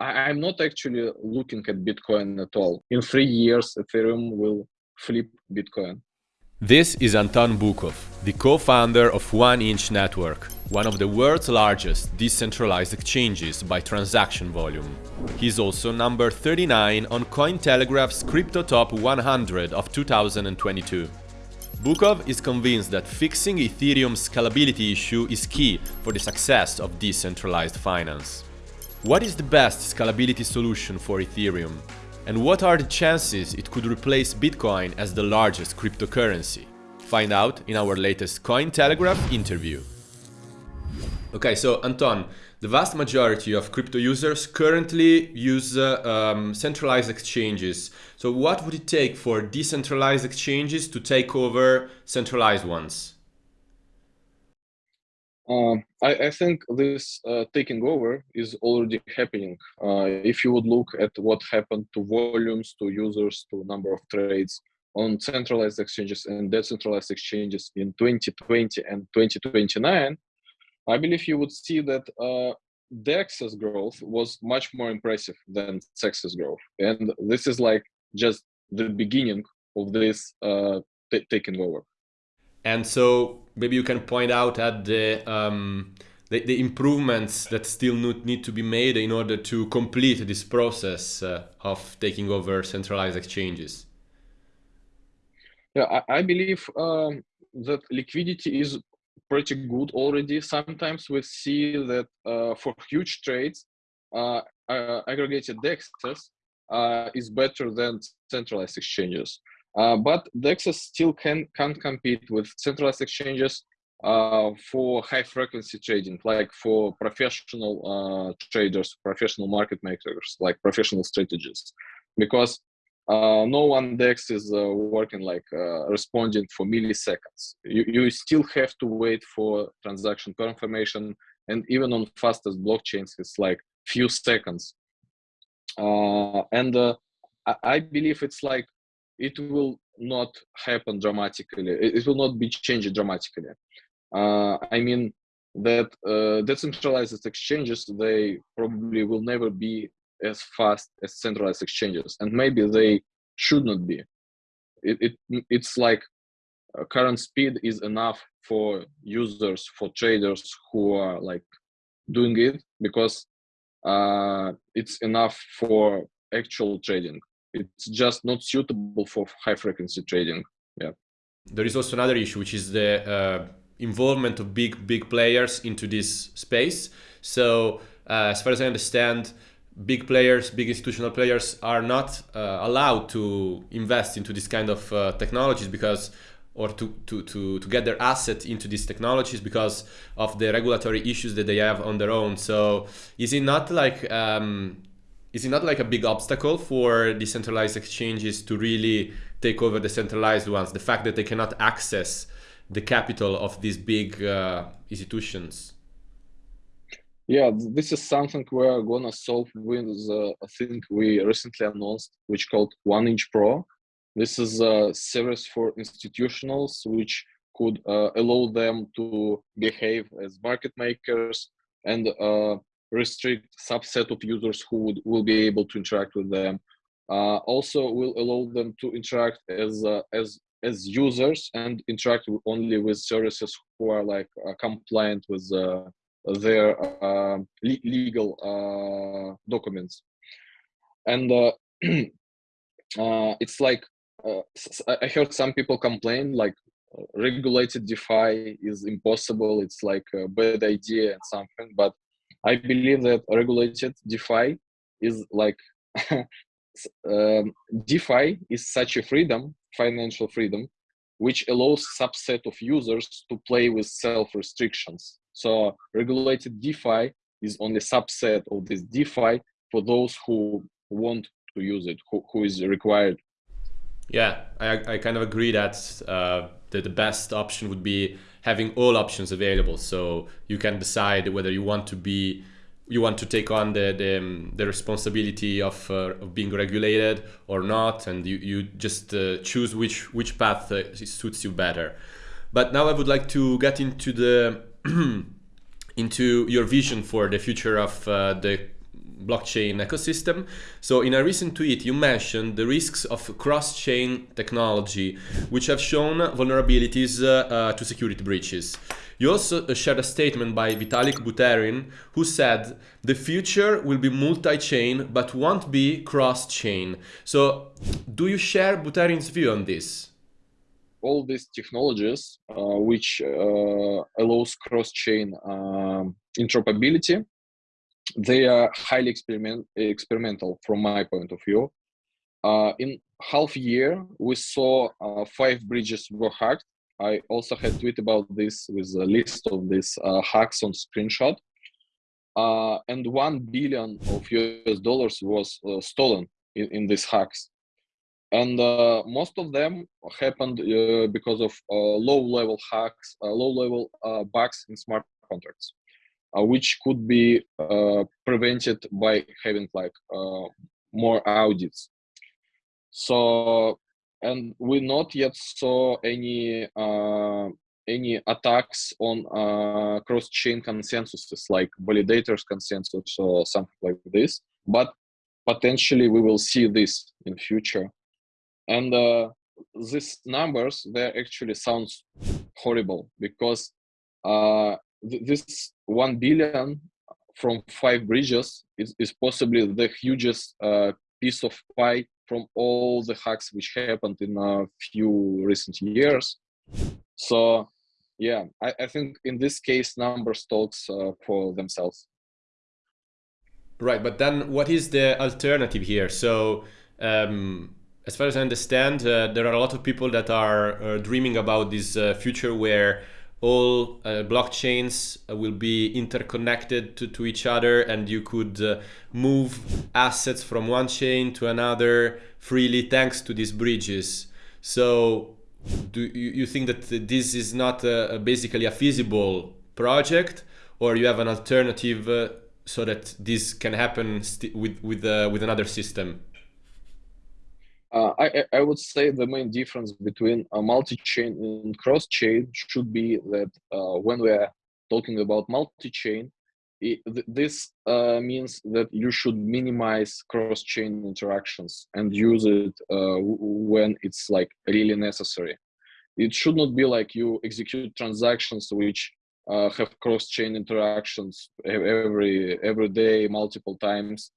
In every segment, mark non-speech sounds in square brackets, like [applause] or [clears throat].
I, am not actually looking at Bitcoin at all. In three years, Ethereum will flip Bitcoin. This is Anton Bukov, the co-founder of 1inch Network, one of the world's largest decentralized exchanges by transaction volume. He's also number 39 on Cointelegraph's Crypto Top 100 of 2022. Bukov is convinced that fixing Ethereum's scalability issue is key for the success of decentralized finance. What is the best scalability solution for Ethereum? And what are the chances it could replace Bitcoin as the largest cryptocurrency? Find out in our latest Cointelegraph interview. Okay, so Anton, the vast majority of crypto users currently use uh, um, centralized exchanges. So what would it take for decentralized exchanges to take over centralized ones? Uh, I, I, think this uh, taking over is already happening. Uh, if you would look at what happened to volumes, to users, to number of trades on centralized exchanges and decentralized exchanges in 2020 and 2029, I believe you would see that uh, DEX's growth was much more impressive than CEX's growth. And this is like just the beginning of this uh, taking over. And so maybe you can point out at the, um, the, the, improvements that still need to be made in order to complete this process uh, of taking over centralized exchanges. Yeah, I, I believe um, that liquidity is pretty good already. Sometimes we see that uh, for huge trades, uh, uh aggregated DEXs uh, is better than centralized exchanges. Uh, but DEXs still can can't compete with centralized exchanges uh, for high frequency trading, like for professional uh, traders, professional market makers, like professional strategists, because uh, no one DEX is uh, working like responding for milliseconds. You, you still have to wait for transaction confirmation, and even on fastest blockchains, it's like few seconds. and I believe it's like it will not happen dramatically. It, will not be changed dramatically. Uh, I mean that uh, decentralized exchanges they probably will never be as fast as centralized exchanges, and maybe they should not be. It, it it's like uh, current speed is enough for users for traders who are like doing it because uh, it's enough for actual trading it's just not suitable for high frequency trading yeah there is also another issue which is the uh, involvement of big big players into this space so uh, as far as i understand big players big institutional players are not uh, allowed to invest into this kind of uh, technologies because or to, to, to, to get their asset into these technologies because of the regulatory issues that they have on their own. So is it not like um, is it not like a big obstacle for decentralized exchanges to really take over the centralized ones? The fact that they cannot access the capital of these big uh, institutions. Yeah, this is something we're gonna solve with uh, I think we recently announced, which called 1inch Pro. This is a service for institutionals which could uh, allow them to behave as market makers and uh, restrict subset of users who would, will be able to interact with them. Uh, also will allow them to interact as uh, as as users and interact only with services who are like uh, compliant with uh, their uh, le legal uh, documents. And [clears throat] it's like I heard some people complain like regulated DeFi is impossible. It's like a bad idea and something, but I believe that regulated DeFi is like [laughs] um, DeFi is such a freedom, financial freedom, which allows subset of users to play with self restrictions. So regulated DeFi is only subset of this DeFi for those who want to use it, who, who is required. Yeah, I, I kind of agree that, uh, that the best option would be having all options available. So you can decide whether you want to be you want to take on the the, um, the responsibility of, uh, of being regulated or not and you, you just uh, choose which which path uh, suits you better. But now i would like to get into the [clears throat] into your vision for the future of uh, the blockchain ecosystem. So in a recent tweet, you mentioned the risks of cross-chain technology, which have shown vulnerabilities uh, uh, to security breaches. You also uh, shared a statement by Vitalik Buterin, who said, the future will be multi-chain, but won't be cross-chain. So do you share Buterin's view on this? all these technologies uh, which uh, allows cross-chain um, interoperability they are highly experiment experimental from my point of view. Uh, in half a year we saw uh, five bridges were hacked. I also had tweet about this with a list of these uh, hacks on screenshot. Uh, and 1 billion of us dollars was stolen in, in these hacks. And uh, most of them happened uh, because of uh, low-level hacks, uh, low-level uh, bugs in smart contracts, uh, Uh, which could be uh, prevented by having like uh, more audits. So, and we not yet saw any any attacks on cross-chain consensuses like validators consensus or something like this, but potentially we will see this in future and uh, these numbers they actually sounds horrible because uh, this 1 billion from five bridges is, is possibly the hugest uh, piece of pie from all the hacks which happened in a few recent years. So yeah i, I think in this case numbers talks uh, for themselves. Right but then what is the alternative here? So um as far as I understand, uh, there are a lot of people that are uh, dreaming about this uh, future where all uh, blockchains uh, will be interconnected to, to each other and you could uh, move assets from one chain to another freely thanks to these bridges. So do you, you think that this is not a, a basically a feasible project or you have an alternative so that this can happen with, with, with another system? Uh, I, I would say the main difference between a multi-chain and cross-chain should be that uh, when we are talking about multi-chain, this uh, means that you should minimize cross-chain interactions and use it uh, when it's like really necessary. It should not be like you execute transactions which uh, have cross-chain interactions every every day, multiple times,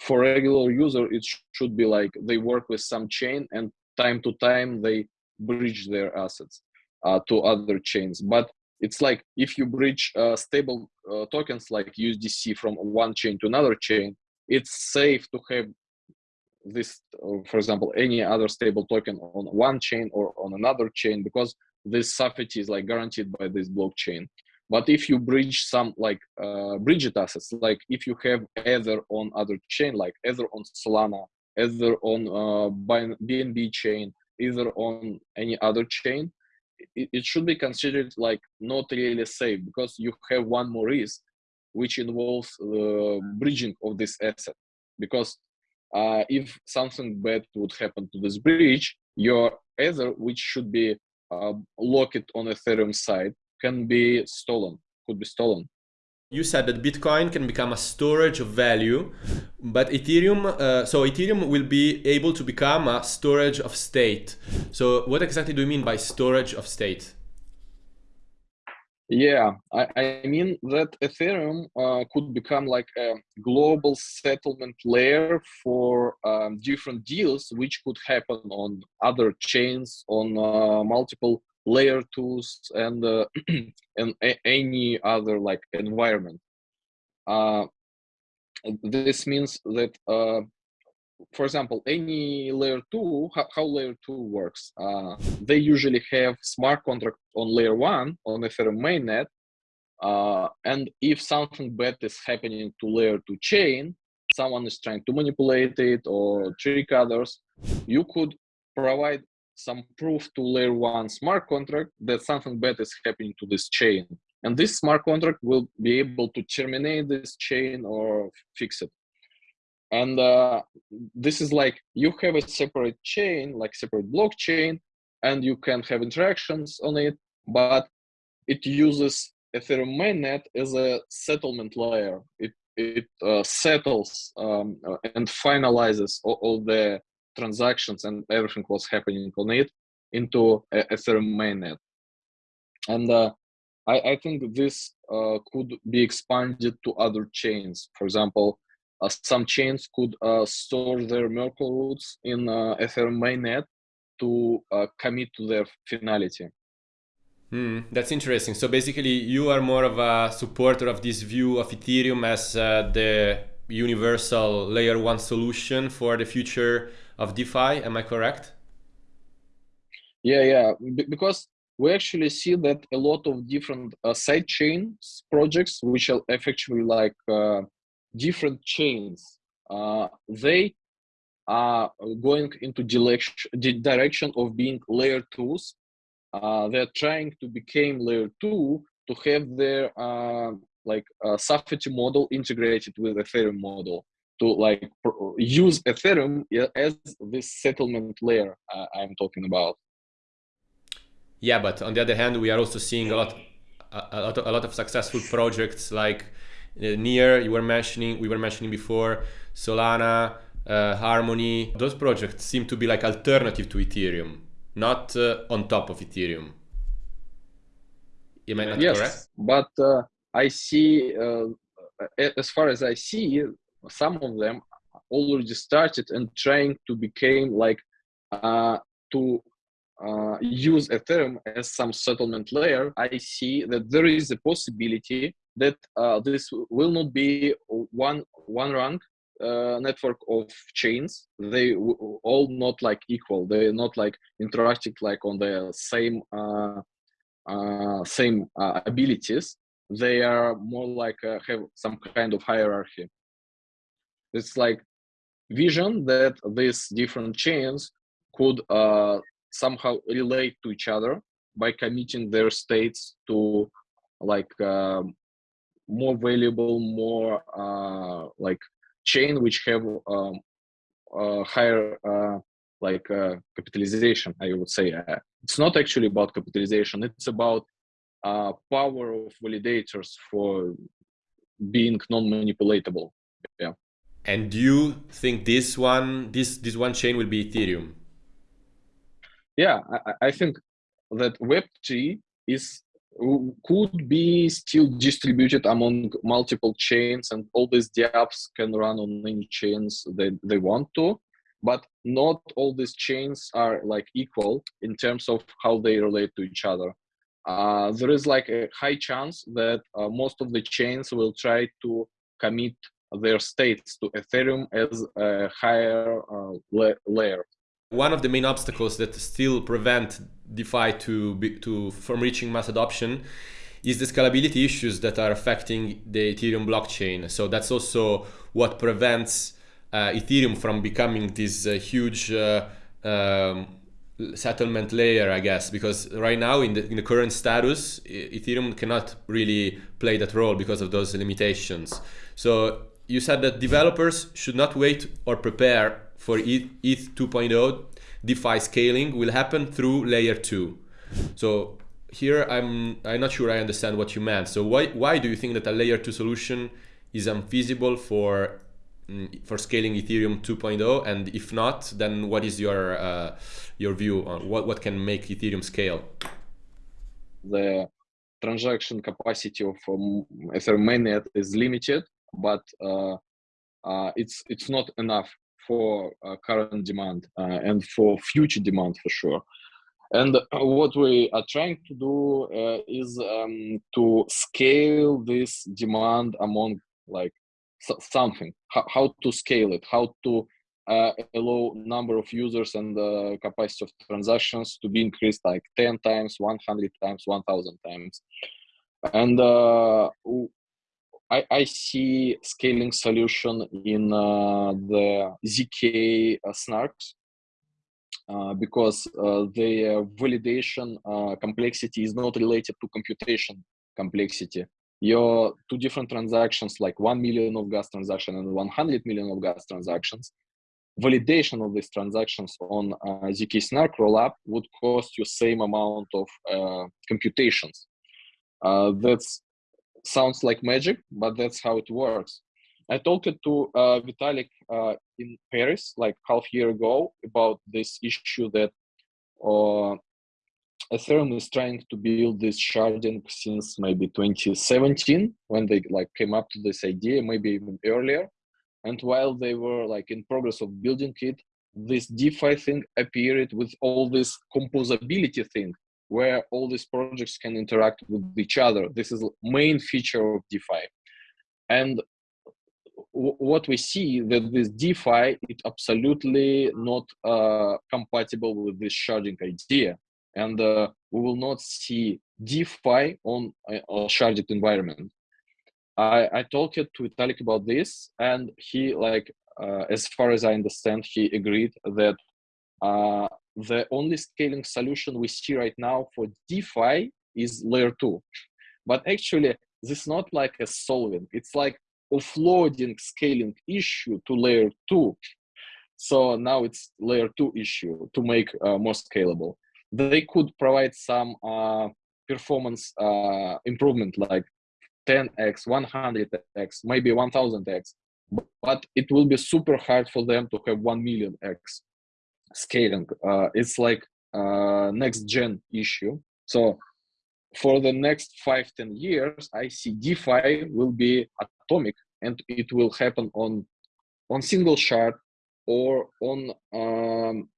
for regular user it sh should be like they work with some chain and time to time they bridge their assets uh, to other chains. But it's like if you bridge uh, stable uh, tokens like usdc from one chain to another chain it's safe to have this uh, for example any other stable token on one chain or on another chain because this safety is like guaranteed by this blockchain but if you bridge some like uh, bridged assets, like if you have Ether on other chain, like Ether on Solana, Ether on uh, BNB chain, either on any other chain, it, it should be considered like not really safe because you have one more risk, which involves the bridging of this asset. Because uh, if something bad would happen to this bridge, your Ether, which should be uh, locked on Ethereum side, can be stolen, could be stolen. You said that Bitcoin can become a storage of value, but Ethereum, uh, so Ethereum will be able to become a storage of state. So what exactly do you mean by storage of state? Yeah, I, I mean that Ethereum uh, could become like a global settlement layer for um, different deals, which could happen on other chains, on uh, multiple layer twos and uh, [clears throat] and any other like environment. Uh, this means that uh, for example any layer 2 how, how layer 2 works? Uh, they usually have smart contract on layer 1 on ethereum mainnet uh, and if something bad is happening to layer 2 chain someone is trying to manipulate it or trick others you could provide some proof to layer one smart contract that something bad is happening to this chain. And this smart contract will be able to terminate this chain or fix it. And uh, this is like you have a separate chain, like separate blockchain, and you can have interactions on it, but it uses Ethereum mainnet as a settlement layer. It it uh, settles um, and finalizes all, all, the transactions and everything was happening on it into Ethereum mainnet. And uh, I, I, think this uh, could be expanded to other chains. For example, uh, some chains could uh, store their Merkle roots in Ethereum mainnet to commit to their finality. Hmm, that's interesting. So basically, you are more of a supporter of this view of Ethereum as uh, the universal layer one solution for the future of DeFi. Am I correct? Yeah, yeah. Because we actually see that a lot of different uh, side chains projects, which are effectively like uh, different chains, uh, they are going into direction, direction of being layer twos uh, they're trying to become layer two to have their uh, like uh, Safety model integrated with Ethereum model to like use Ethereum as this settlement layer uh, I'm talking about. Yeah, but on the other hand, we are also seeing a lot, a, lot, of, a lot of successful projects like uh, Near. You were mentioning, we were mentioning before, Solana, uh, Harmony. Those projects seem to be like alternative to Ethereum not uh, on top of Ethereum. Am I not yes, correct? but uh, I see, uh, as far as I see, some of them already started and trying to become like uh, to uh, use Ethereum as some settlement layer. I see that there is a possibility that uh, this will not be one one rank uh, network of chains. They all not like equal. They're not like interacting like on the same uh, uh, same uh, abilities. They are more like have some kind of hierarchy it's like vision that these different chains could uh, somehow relate to each other by committing their states to like um, more valuable more like chain which have um, uh, higher uh, like uh, capitalization i would say. Uh, it's not actually about capitalization. It's about uh, power of validators for being non-manipulatable. Yeah and do you think this one this this one chain will be ethereum? Yeah i, I think that web3 is could be still distributed among multiple chains and all these dApps can run on any chains they, they want to. But not all these chains are like equal in terms of how they relate to each other. Uh, there is like a high chance that uh, most of the chains will try to commit their states to ethereum as a higher uh, la layer one of the main obstacles that still prevent DeFi to be, to from reaching mass adoption is the scalability issues that are affecting the Ethereum blockchain. So that's also what prevents uh, Ethereum from becoming this uh, huge uh, um, settlement layer, I guess, because right now in the, in the current status, Ethereum cannot really play that role because of those limitations. So you said that developers should not wait or prepare for ETH, ETH 2.0, DeFi scaling will happen through layer 2. So here I'm I'm not sure I understand what you meant. So why why do you think that a layer 2 solution is unfeasible for mm, for scaling Ethereum 2.0 and if not then what is your uh, your view on what what can make Ethereum scale? The transaction capacity of um, Ethereum mainnet is limited but uh, uh, it's it's not enough for uh, current demand and for future demand for sure. And what we are trying to do uh, is um, to scale this demand among like something, how, how, to scale it, how to uh, allow number of users and the capacity of transactions to be increased like 10 times, 100 times, 1000 times. And uh, I, I see scaling solution in uh, the ZK uh, snarks uh, because uh, the validation uh, complexity is not related to computation complexity. Your two different transactions, like 1 million of gas transaction and 100 million of gas transactions, validation of these transactions on uh, ZK Snark rollup would cost you same amount of computations. that's sounds like magic, but that's how it works. I talked to uh, Vitalik uh, in Paris like half year ago about this issue that uh, Ethereum is trying to build this sharding since maybe 2017 when they like came up to this idea, maybe even earlier. And while they were like in progress of building it, this DeFi thing appeared with all this composability thing where all these projects can interact with each other. This is main feature of DeFi. And what we see that this DeFi is absolutely not uh, compatible with this sharding idea, and uh, we will not see DeFi on a, sharded environment. I, I talked to Vitalik about this, and he like, uh, as far as I understand, he agreed that uh, the only scaling solution we see right now for DeFi is layer two, but actually this is not like a solving. It's like offloading scaling issue to layer two. So now it's layer two issue to make uh, more scalable. They could provide some uh, performance uh, improvement like 10x, 100x, maybe 1000x, but it will be super hard for them to have 1 million x scaling. Uh, it's like uh, next gen issue. So for the next five, 10 years, I see DeFi will be atomic and it will happen on on single shard or on um,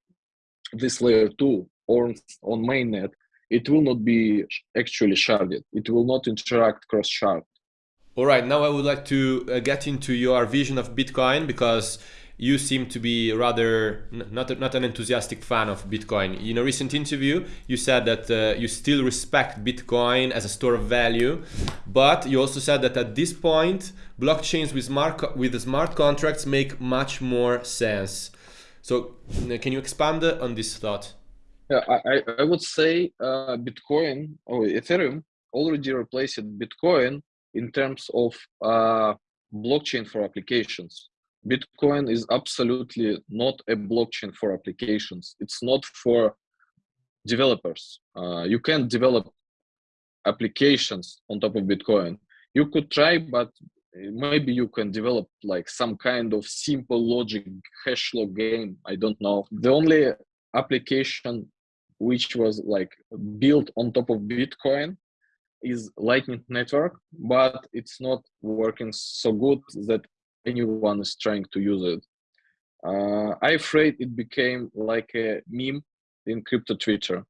this layer two or on mainnet. It will not be actually sharded. It will not interact cross shard. All right, now I would like to uh, get into your vision of Bitcoin because you seem to be rather not, not an enthusiastic fan of Bitcoin. In a recent interview, you said that uh, you still respect Bitcoin as a store of value, but you also said that at this point, blockchains with smart, with smart contracts make much more sense. So can you expand on this thought? Yeah, I, I would say uh, Bitcoin or Ethereum already replaced Bitcoin in terms of uh, blockchain for applications Bitcoin is absolutely not a blockchain for applications. It's not for developers. Uh, you can't develop applications on top of Bitcoin. You could try, but maybe you can develop like some kind of simple logic hash log game. I don't know. The only application which was like built on top of Bitcoin is Lightning Network, but it's not working so good that anyone is trying to use it. Uh, I'm afraid it became like a meme in crypto Twitter.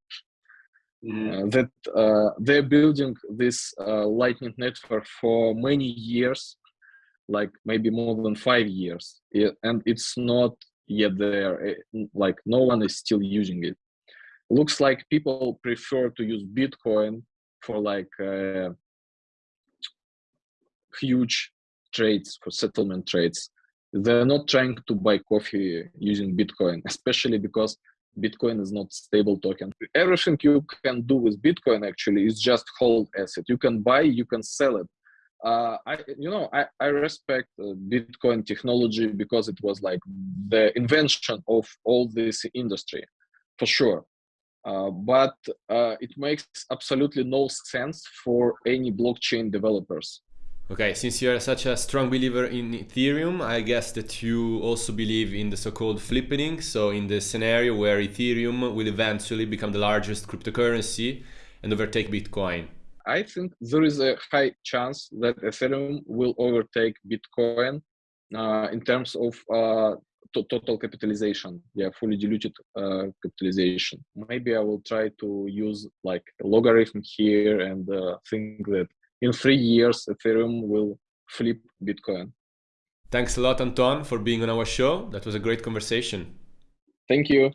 Mm. Uh, that uh, they're building this uh, Lightning network for many years, like maybe more than five years, and it's not yet there. Eh, like no one is still using it. Looks like people prefer to use Bitcoin for like uh, huge trades, for settlement trades. They're not trying to buy coffee using Bitcoin, [laughs] especially because Bitcoin is not stable token. Everything you can do with Bitcoin actually is just hold asset. You can buy, you can sell it. Uh, I, you know, I, I respect uh, Bitcoin technology because it was like the invention of all this industry, for sure. Uh, but uh, it makes absolutely no sense for any blockchain developers. Okay, since you're such a strong believer in Ethereum, I guess that you also believe in the so-called flippening, so in the scenario where Ethereum will eventually become the largest cryptocurrency and overtake Bitcoin. I think there is a high chance that Ethereum will overtake Bitcoin uh, in terms of uh, total capitalization, yeah, fully diluted uh, capitalization. Maybe I will try to use like a logarithm here and uh, think that in three years, Ethereum will flip Bitcoin. Thanks a lot, Anton, for being on our show. That was a great conversation. Thank you.